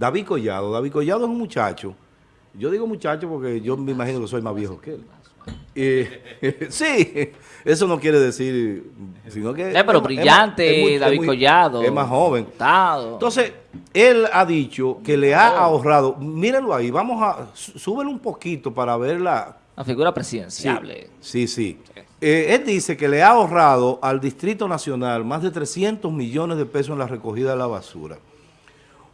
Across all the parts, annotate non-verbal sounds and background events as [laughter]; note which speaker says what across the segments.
Speaker 1: David Collado. David Collado es un muchacho. Yo digo muchacho porque yo me imagino que soy más viejo que él. Eh, [laughs] sí, eso no quiere decir, sino que...
Speaker 2: pero es, brillante, es David Collado.
Speaker 1: Es más joven. Entonces, él ha dicho que le ha ahorrado, mírenlo ahí, vamos a, súbelo un poquito para ver la...
Speaker 2: La figura presidencial.
Speaker 1: Sí, sí. Eh, él dice que le ha ahorrado al Distrito Nacional más de 300 millones de pesos en la recogida de la basura.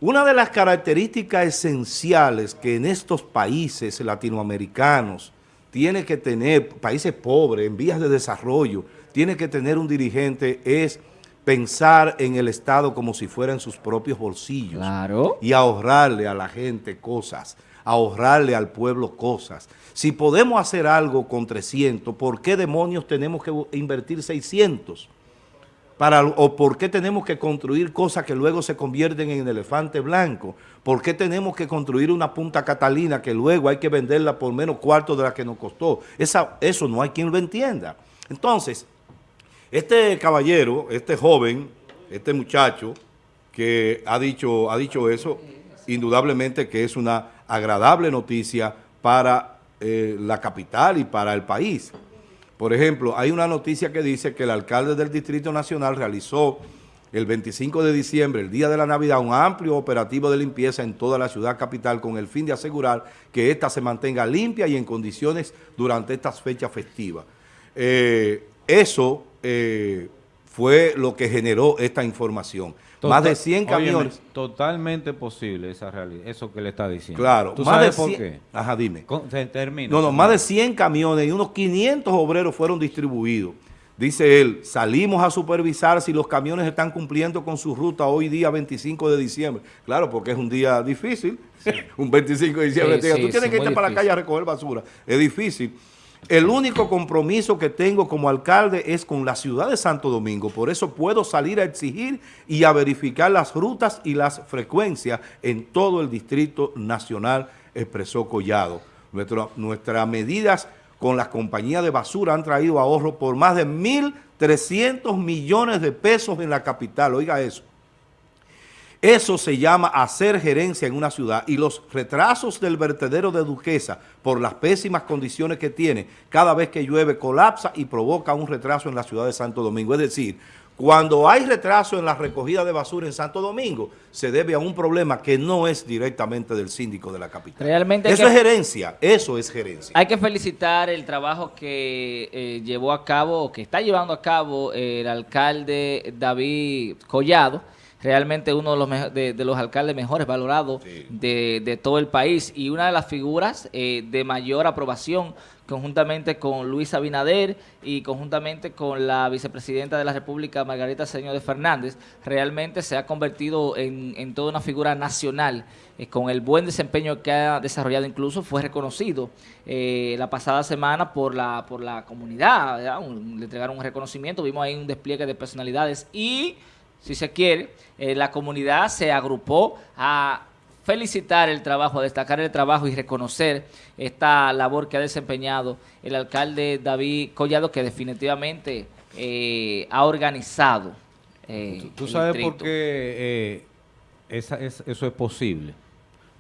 Speaker 1: Una de las características esenciales que en estos países latinoamericanos tiene que tener, países pobres, en vías de desarrollo, tiene que tener un dirigente es pensar en el Estado como si fuera en sus propios bolsillos.
Speaker 2: Claro.
Speaker 1: Y ahorrarle a la gente cosas, ahorrarle al pueblo cosas. Si podemos hacer algo con 300, ¿por qué demonios tenemos que invertir 600? Para, ¿O por qué tenemos que construir cosas que luego se convierten en elefante blanco? ¿Por qué tenemos que construir una Punta Catalina que luego hay que venderla por menos cuarto de la que nos costó? Esa, eso no hay quien lo entienda. Entonces, este caballero, este joven, este muchacho que ha dicho, ha dicho eso, indudablemente que es una agradable noticia para eh, la capital y para el país. Por ejemplo, hay una noticia que dice que el alcalde del Distrito Nacional realizó el 25 de diciembre, el día de la Navidad, un amplio operativo de limpieza en toda la ciudad capital con el fin de asegurar que ésta se mantenga limpia y en condiciones durante estas fechas festivas. Eh, eso eh, fue lo que generó esta información. más de 100 camiones.
Speaker 3: totalmente posible esa realidad, eso que le está diciendo.
Speaker 1: Claro.
Speaker 3: ¿Tú sabes por qué?
Speaker 1: Ajá, dime.
Speaker 3: termina.
Speaker 1: No, no, más de 100 camiones y unos 500 obreros fueron distribuidos. Dice él, salimos a supervisar si los camiones están cumpliendo con su ruta hoy día 25 de diciembre. Claro, porque es un día difícil. [laughs] un 25 de diciembre. Tú tienes que irte para la calle a recoger basura. Es difícil. El único compromiso que tengo como alcalde es con la ciudad de Santo Domingo. Por eso puedo salir a exigir y a verificar las rutas y las frecuencias en todo el Distrito Nacional, expresó Collado. nuestras medidas con las compañías de basura han traído ahorro por más de 1.300 millones de pesos en la capital. Oiga eso. Eso se llama hacer gerencia en una ciudad y los retrasos del vertedero de Duquesa por las pésimas condiciones que tiene, cada vez que llueve colapsa y provoca un retraso en la ciudad de Santo Domingo. Es decir, cuando hay retraso en la recogida de basura en Santo Domingo, se debe a un problema que no es directamente del síndico de la capital.
Speaker 2: Realmente
Speaker 1: eso es gerencia, eso es gerencia.
Speaker 2: Hay que felicitar el trabajo que eh, llevó a cabo, que está llevando a cabo el alcalde David Collado, realmente uno de los, de, los alcaldes mejores valorados de, todo el país. Y una de las figuras eh, de mayor aprobación conjuntamente con Luis Abinader y conjuntamente con la vicepresidenta de la República, Margarita Señor de Fernández, realmente se ha convertido en, toda una figura nacional, eh, con el buen desempeño que ha desarrollado, incluso fue reconocido eh, la pasada semana por la, por la comunidad, le entregaron un reconocimiento, vimos ahí un despliegue de personalidades y si se quiere, eh, la comunidad se agrupó a felicitar el trabajo, a destacar el trabajo y reconocer esta labor que ha desempeñado el alcalde David Collado, que definitivamente eh, ha organizado.
Speaker 3: Eh, ¿Tú, sabes por qué eso es posible?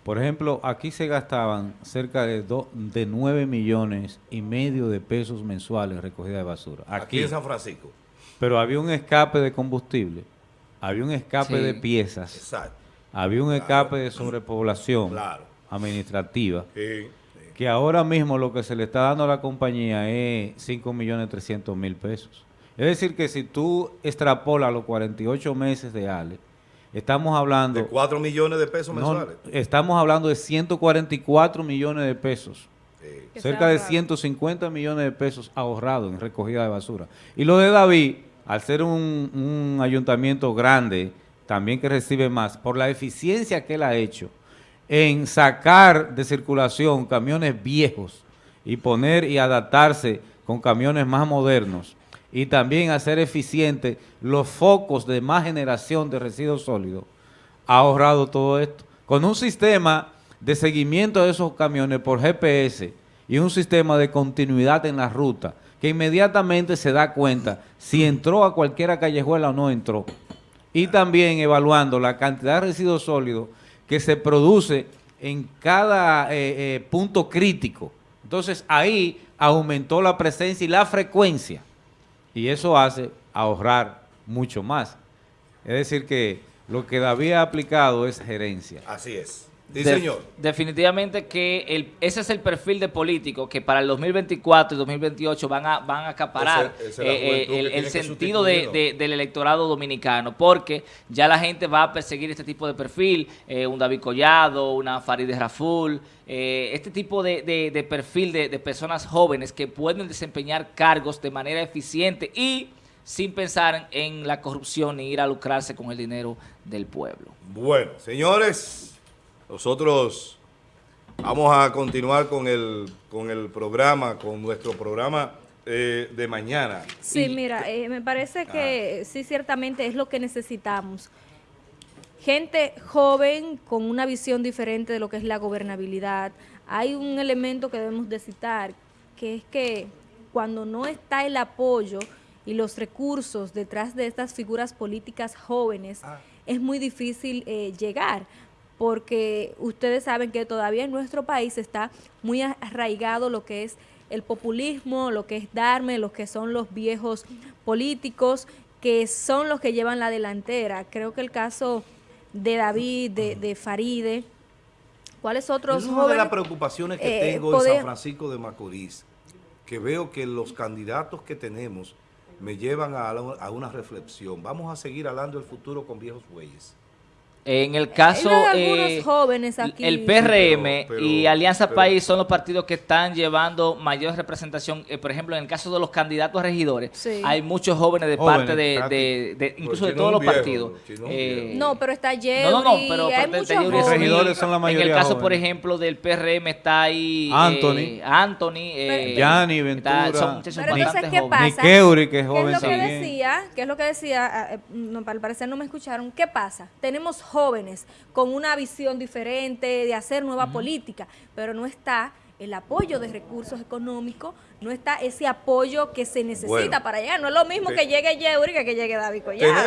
Speaker 3: Por ejemplo, aquí se gastaban cerca de, de 9 millones y medio de pesos mensuales en recogida de basura.
Speaker 1: aquí en San Francisco.
Speaker 3: Pero había un escape de combustible había un escape de piezas, había un escape de sobrepoblación administrativa, que ahora mismo lo que se le está dando a la compañía es 5 millones 300 mil pesos. Es decir, que si tú extrapolas los 48 meses de Ale, estamos hablando...
Speaker 1: De 4 millones de pesos mensuales.
Speaker 3: estamos hablando de 144 millones de pesos. Cerca de 150 millones de pesos ahorrados en recogida de basura. Y lo de David al ser un, ayuntamiento grande, también que recibe más, por la eficiencia que él ha hecho en sacar de circulación camiones viejos y poner y adaptarse con camiones más modernos y también hacer eficiente los focos de más generación de residuos sólidos, ha ahorrado todo esto. Con un sistema de seguimiento de esos camiones por GPS y un sistema de continuidad en la ruta, que inmediatamente se da cuenta si entró a cualquiera callejuela o no entró. Y también evaluando la cantidad de residuos sólidos que se produce en cada eh, eh, punto crítico. Entonces ahí aumentó la presencia y la frecuencia y eso hace ahorrar mucho más. Es decir que lo que David ha aplicado es gerencia.
Speaker 1: Así es.
Speaker 2: Sí, señor. Definitivamente que el, ese es el perfil de político que para el 2024 y 2028 van a, van a acaparar eh, el, el sentido de, del electorado dominicano, porque ya la gente va a perseguir este tipo de perfil, eh, un David Collado, una Farideh Raful, eh, este tipo de, de perfil de personas jóvenes que pueden desempeñar cargos de manera eficiente y sin pensar en la corrupción ni ir a lucrarse con el dinero del pueblo.
Speaker 1: Bueno, señores... Nosotros vamos a continuar con el, con el programa, con nuestro programa eh, de mañana.
Speaker 4: Sí, mira, eh, me parece que sí, ciertamente es lo que necesitamos. Gente joven con una visión diferente de lo que es la gobernabilidad. Hay un elemento que debemos de citar, que es que cuando no está el apoyo y los recursos detrás de estas figuras políticas jóvenes, ah. es muy difícil eh, llegar porque ustedes saben que todavía en nuestro país está muy arraigado lo que es el populismo, lo que es darme, lo que son los viejos políticos, que son los que llevan la delantera. Creo que el caso de David, de, Faride, ¿cuáles otros
Speaker 1: es una de las preocupaciones que eh, tengo en San Francisco de Macorís, que veo que los candidatos que tenemos me llevan a, a una reflexión. Vamos a seguir hablando del futuro con viejos bueyes.
Speaker 2: En el caso, eh, jóvenes aquí. el PRM y Alianza País son los partidos que están llevando mayor representación. Eh, por ejemplo, en el caso de los candidatos a regidores, hay muchos jóvenes de parte de, incluso de todos los partidos.
Speaker 4: Eh, no, pero está lleno. No, no, pero hay muchos
Speaker 2: regidores son la mayoría En el caso, por ejemplo, del PRM está ahí
Speaker 3: Anthony,
Speaker 2: Anthony,
Speaker 3: Yanni Ventura,
Speaker 4: son, pero entonces, ¿qué pasa?
Speaker 3: que es joven
Speaker 4: ¿Qué es lo que decía? ¿Qué es lo que decía? Ah, al parecer no me escucharon. ¿Qué pasa? Tenemos jóvenes con una visión diferente de hacer nueva política, pero no está el apoyo de recursos económicos, no está ese apoyo que se necesita para llegar. No es lo mismo que llegue Yeuri que que llegue David Collado.